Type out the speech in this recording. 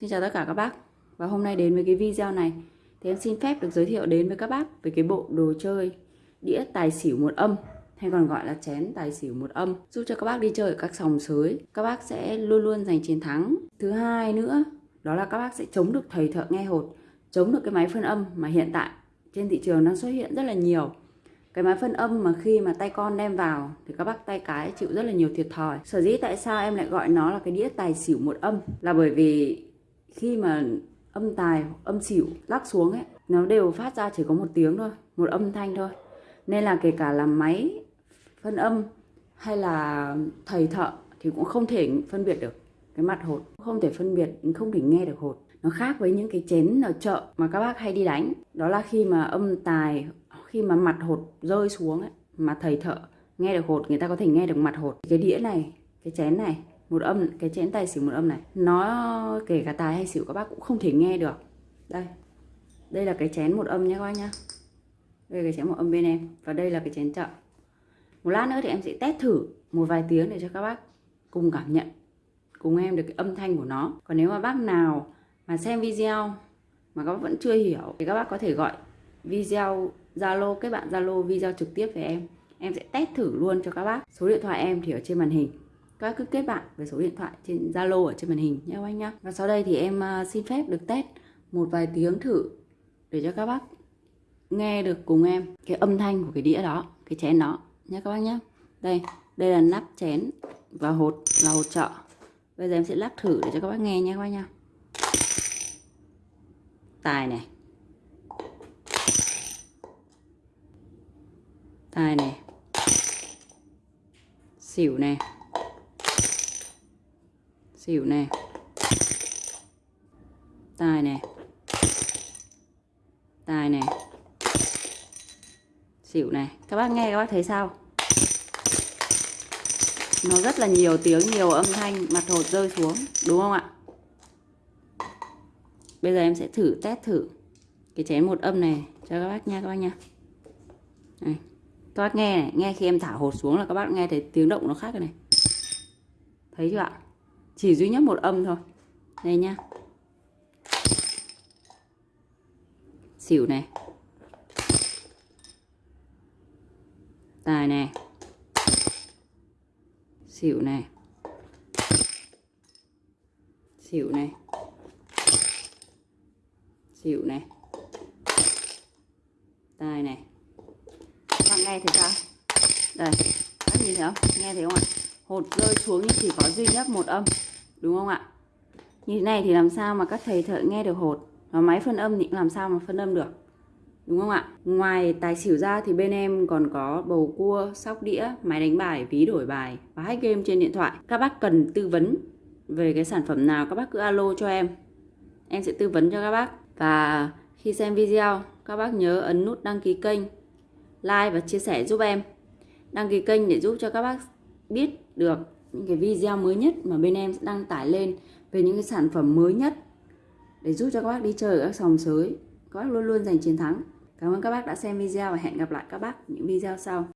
Xin chào tất cả các bác. Và hôm nay đến với cái video này. Thì em xin phép được giới thiệu đến với các bác Về cái bộ đồ chơi đĩa tài xỉu một âm, Hay còn gọi là chén tài xỉu một âm, Giúp cho các bác đi chơi ở các sòng sới. Các bác sẽ luôn luôn giành chiến thắng. Thứ hai nữa, Đó là các bác sẽ chống được thầy thợ nghe hột, Chống được cái máy phân âm mà hiện tại Trên thị trường đang xuất hiện rất là nhiều. Cái máy phân âm mà khi mà tay con đem vào thì các bác tay cái chịu rất là nhiều thiệt thòi. Sở dĩ tại sao em lại gọi nó là cái đĩa tài xỉu một âm? Là bởi vì khi mà âm tài âm xỉu lắc xuống ấy nó đều phát ra chỉ có một tiếng thôi một âm thanh thôi. Nên là kể cả là máy phân âm hay là thầy thợ thì cũng không thể phân biệt được cái mặt hột. Không thể phân biệt không thể nghe được hột. Nó khác với những cái chén ở chợ mà các bác hay đi đánh. Đó là khi mà âm tài khi mà mặt hột rơi xuống ấy, mà thầy thợ nghe được hột người ta có thể nghe được mặt hột. Cái đĩa này cái chén này một âm, cái chén tài xỉu một âm này, nó kể cả tài hay xỉu các bác cũng không thể nghe được. Đây đây là cái chén một âm nhé các bác nhá. Đây là cái chén một âm bên em, và đây là cái chén chợ. Một lát nữa thì em sẽ test thử một vài tiếng để cho các bác cùng cảm nhận, cùng em được cái âm thanh của nó. Còn nếu mà bác nào mà xem video mà các bác vẫn chưa hiểu thì các bác có thể gọi video Zalo, kết bạn Zalo video trực tiếp với em. Em sẽ test thử luôn cho các bác. Số điện thoại em thì ở trên màn hình các bác cứ kết bạn với số điện thoại trên Zalo ở trên màn hình nhé các anh nhá. Và sau đây thì em à, xin phép được test một vài tiếng thử để cho các bác nghe được cùng em cái âm thanh của cái đĩa đó, cái chén đó nhé các bác nhé đây đây là nắp chén và hột là hột trợ. Bây giờ em sẽ lắc thử để cho các bác nghe nhé các bác nhá. Tài này. Tài này. Xỉu này xỉu này tài này tài này xỉu này các bác nghe các bác thấy sao? Nó rất là nhiều tiếng, nhiều âm thanh, mặt hột rơi xuống, đúng không ạ? Bây giờ em sẽ thử test thử cái chén một âm này cho các bác nha, các bác nha. Này. các bác nghe này, nghe khi em thả hột xuống là các bác nghe thấy tiếng động nó khác rồi này. Thấy chưa ạ? Chỉ duy nhất một âm thôi. Đây nhá xỉu này. Tài này. Xỉu này. Xỉu này. Xỉu này. Tài này. Bạn nghe thấy sao? Đây. Bạn nhìn thấy không? Nghe thấy không ạ? Hột rơi xuống nhưng chỉ có duy nhất một âm, đúng không ạ? Như thế này thì làm sao mà các thầy thợ nghe được hột? Và máy phân âm thì làm sao mà phân âm được, đúng không ạ? Ngoài tài xỉu ra thì bên em còn có bầu cua, sóc đĩa, máy đánh bài, ví đổi bài và hack game trên điện thoại. Các bác cần tư vấn về cái sản phẩm nào, các bác cứ alo cho em. Em sẽ tư vấn cho các bác. Và khi xem video, các bác nhớ ấn nút đăng ký kênh, like và chia sẻ giúp em. Đăng ký kênh để giúp cho các bác biết được những cái video mới nhất mà bên em đăng tải lên về những cái sản phẩm mới nhất để giúp cho các bác đi chơi ở các sòng sới. Các bác luôn luôn giành chiến thắng. Cảm ơn các bác đã xem video và hẹn gặp lại các bác những video sau.